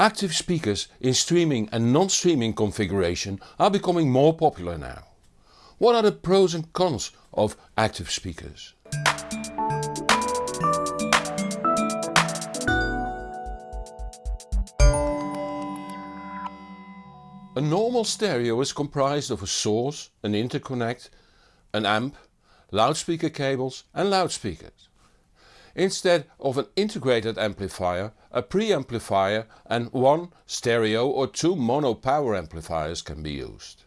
Active speakers in streaming and non-streaming configuration are becoming more popular now. What are the pros and cons of active speakers? A normal stereo is comprised of a source, an interconnect, an amp, loudspeaker cables and loudspeakers. Instead of an integrated amplifier, a preamplifier and one stereo or two mono power amplifiers can be used.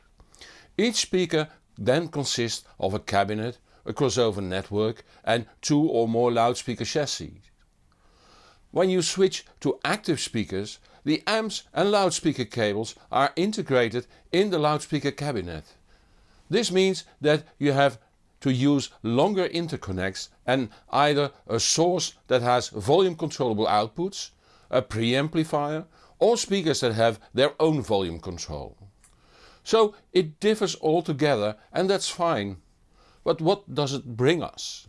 Each speaker then consists of a cabinet, a crossover network and two or more loudspeaker chassis. When you switch to active speakers, the amps and loudspeaker cables are integrated in the loudspeaker cabinet. This means that you have to use longer interconnects and either a source that has volume controllable outputs, a preamplifier or speakers that have their own volume control. So it differs altogether and that's fine. But what does it bring us?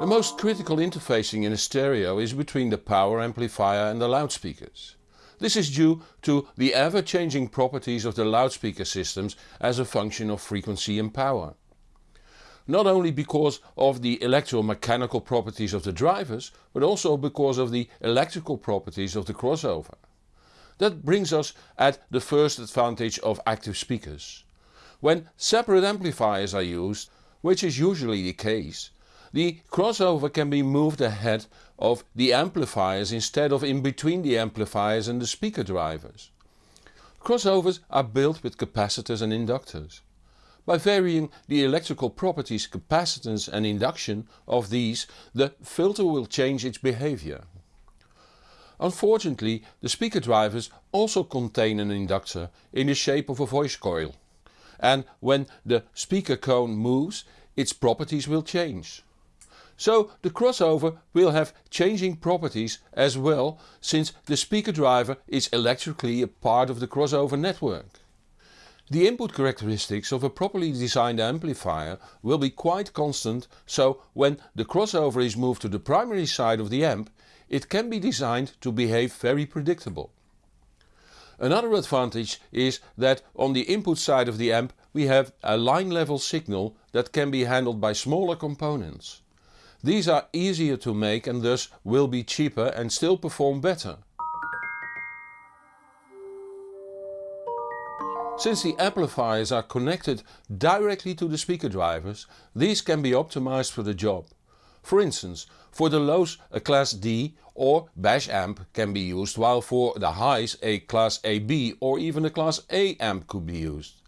The most critical interfacing in a stereo is between the power amplifier and the loudspeakers. This is due to the ever-changing properties of the loudspeaker systems as a function of frequency and power. Not only because of the electromechanical properties of the drivers, but also because of the electrical properties of the crossover. That brings us at the first advantage of active speakers. When separate amplifiers are used, which is usually the case, the crossover can be moved ahead of the amplifiers instead of in between the amplifiers and the speaker drivers. Crossovers are built with capacitors and inductors. By varying the electrical properties capacitance and induction of these the filter will change its behavior. Unfortunately the speaker drivers also contain an inductor in the shape of a voice coil and when the speaker cone moves its properties will change. So the crossover will have changing properties as well since the speaker driver is electrically a part of the crossover network. The input characteristics of a properly designed amplifier will be quite constant so when the crossover is moved to the primary side of the amp it can be designed to behave very predictable. Another advantage is that on the input side of the amp we have a line level signal that can be handled by smaller components. These are easier to make and thus will be cheaper and still perform better. Since the amplifiers are connected directly to the speaker drivers, these can be optimized for the job. For instance, for the lows a class D or bash amp can be used while for the highs a class AB or even a class A amp could be used.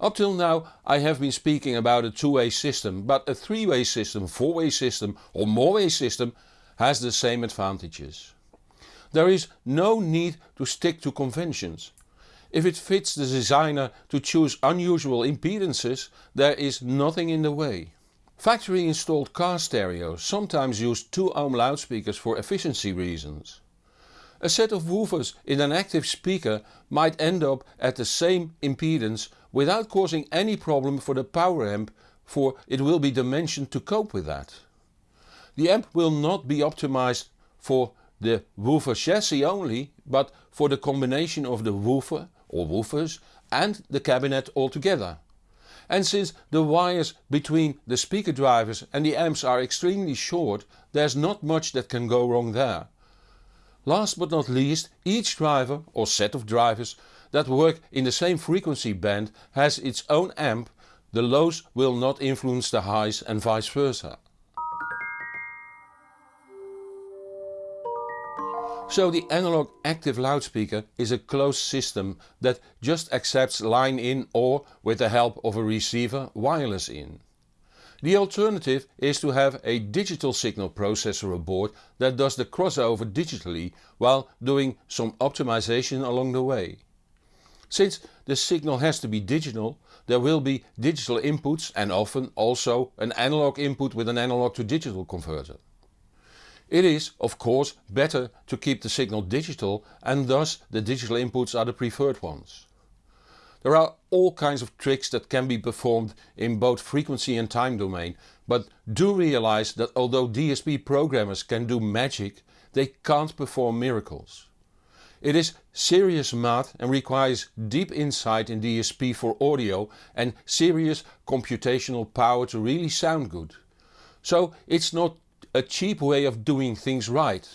Up till now I have been speaking about a two-way system, but a three-way system, four-way system or more-way system has the same advantages. There is no need to stick to conventions. If it fits the designer to choose unusual impedances, there is nothing in the way. Factory installed car stereos sometimes use 2 ohm loudspeakers for efficiency reasons. A set of woofers in an active speaker might end up at the same impedance without causing any problem for the power amp for it will be dimensioned to cope with that. The amp will not be optimized for the woofer chassis only, but for the combination of the woofer or woofers and the cabinet altogether. And since the wires between the speaker drivers and the amps are extremely short, there's not much that can go wrong there. Last but not least, each driver or set of drivers that work in the same frequency band has its own amp, the lows will not influence the highs and vice versa. So the analog active loudspeaker is a closed system that just accepts line in or with the help of a receiver wireless in. The alternative is to have a digital signal processor aboard that does the crossover digitally while doing some optimization along the way. Since the signal has to be digital, there will be digital inputs and often also an analog input with an analog to digital converter. It is, of course, better to keep the signal digital and thus the digital inputs are the preferred ones. There are all kinds of tricks that can be performed in both frequency and time domain, but do realize that although DSP programmers can do magic, they can't perform miracles. It is serious math and requires deep insight in DSP for audio and serious computational power to really sound good. So it's not a cheap way of doing things right.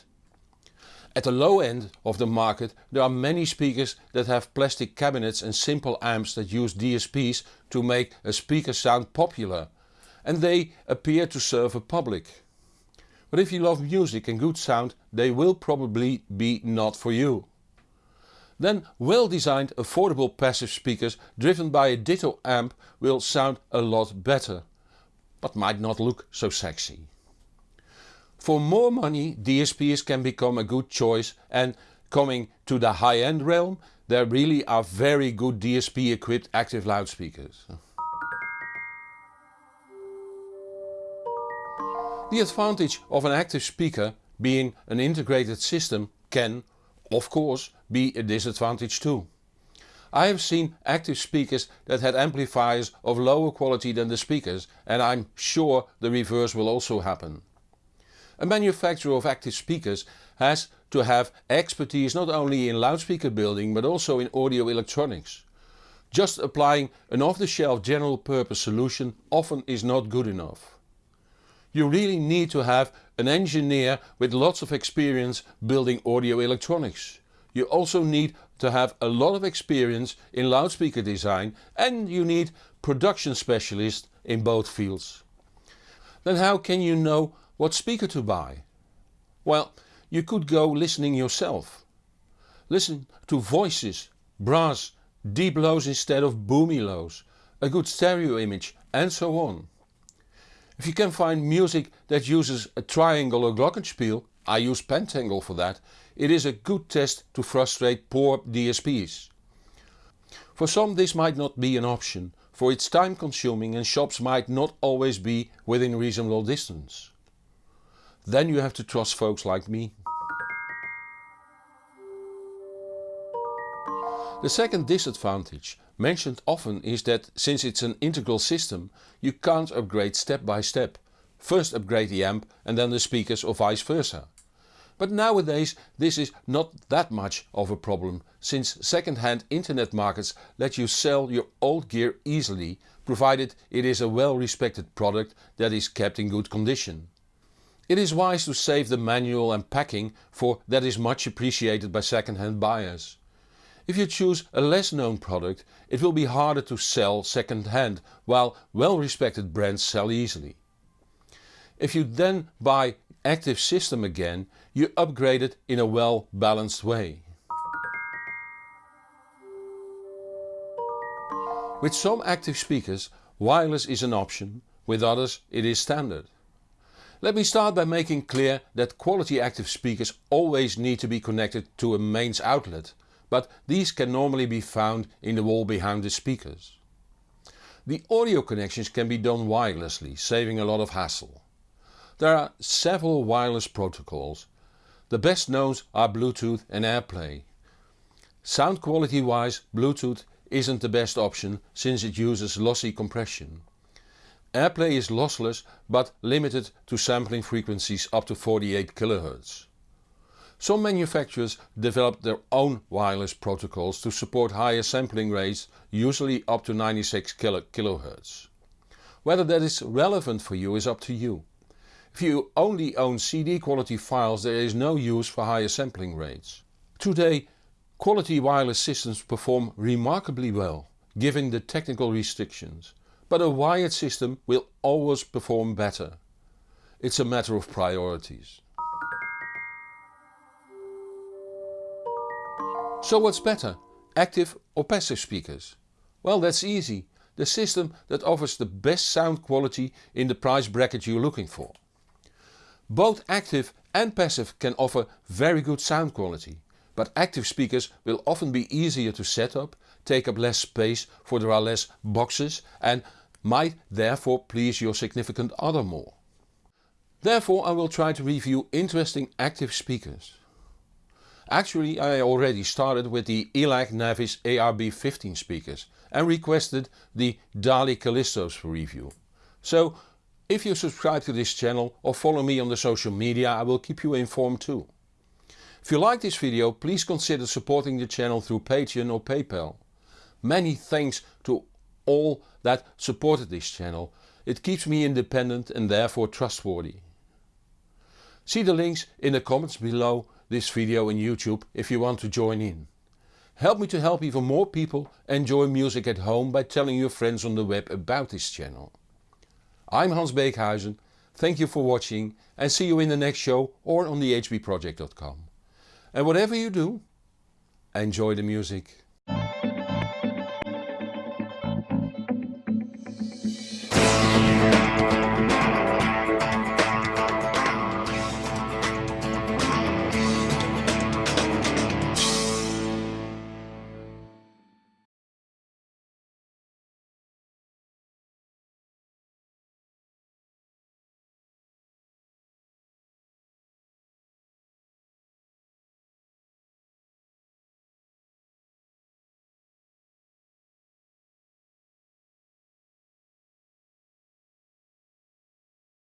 At the low end of the market there are many speakers that have plastic cabinets and simple amps that use DSPs to make a speaker sound popular and they appear to serve a public. But if you love music and good sound they will probably be not for you. Then well designed affordable passive speakers driven by a ditto amp will sound a lot better, but might not look so sexy. For more money DSPs can become a good choice and coming to the high-end realm there really are very good DSP equipped active loudspeakers. The advantage of an active speaker being an integrated system can, of course, be a disadvantage too. I have seen active speakers that had amplifiers of lower quality than the speakers and I'm sure the reverse will also happen. A manufacturer of active speakers has to have expertise not only in loudspeaker building but also in audio electronics. Just applying an off-the-shelf general purpose solution often is not good enough. You really need to have an engineer with lots of experience building audio electronics. You also need to have a lot of experience in loudspeaker design and you need production specialists in both fields. Then how can you know what speaker to buy? Well, you could go listening yourself. Listen to voices, brass, deep lows instead of boomy lows, a good stereo image and so on. If you can find music that uses a triangle or glockenspiel, I use Pentangle for that, it is a good test to frustrate poor DSPs. For some this might not be an option, for it's time consuming and shops might not always be within reasonable distance. Then you have to trust folks like me. The second disadvantage mentioned often is that since it's an integral system you can't upgrade step by step. First upgrade the amp and then the speakers or vice versa. But nowadays this is not that much of a problem since second-hand internet markets let you sell your old gear easily provided it is a well respected product that is kept in good condition. It is wise to save the manual and packing for that is much appreciated by second-hand buyers. If you choose a less known product it will be harder to sell second-hand while well respected brands sell easily. If you then buy active system again you upgrade it in a well balanced way. With some active speakers wireless is an option, with others it is standard. Let me start by making clear that quality active speakers always need to be connected to a mains outlet, but these can normally be found in the wall behind the speakers. The audio connections can be done wirelessly, saving a lot of hassle. There are several wireless protocols. The best known are Bluetooth and AirPlay. Sound quality wise Bluetooth isn't the best option since it uses lossy compression. Airplay is lossless but limited to sampling frequencies up to 48 kHz. Some manufacturers developed their own wireless protocols to support higher sampling rates, usually up to 96 kHz. Whether that is relevant for you is up to you. If you only own CD quality files there is no use for higher sampling rates. Today quality wireless systems perform remarkably well, given the technical restrictions but a wired system will always perform better. It's a matter of priorities. So what's better, active or passive speakers? Well that's easy, the system that offers the best sound quality in the price bracket you're looking for. Both active and passive can offer very good sound quality, but active speakers will often be easier to set up take up less space for there are less boxes and might therefore please your significant other more. Therefore I will try to review interesting active speakers. Actually I already started with the ELAC Navis ARB15 speakers and requested the DALI Callistos for review. So if you subscribe to this channel or follow me on the social media I will keep you informed too. If you like this video please consider supporting the channel through Patreon or PayPal. Many thanks to all that supported this channel, it keeps me independent and therefore trustworthy. See the links in the comments below this video in YouTube if you want to join in. Help me to help even more people enjoy music at home by telling your friends on the web about this channel. I'm Hans Beekhuizen, thank you for watching and see you in the next show or on thehbproject.com. And whatever you do, enjoy the music.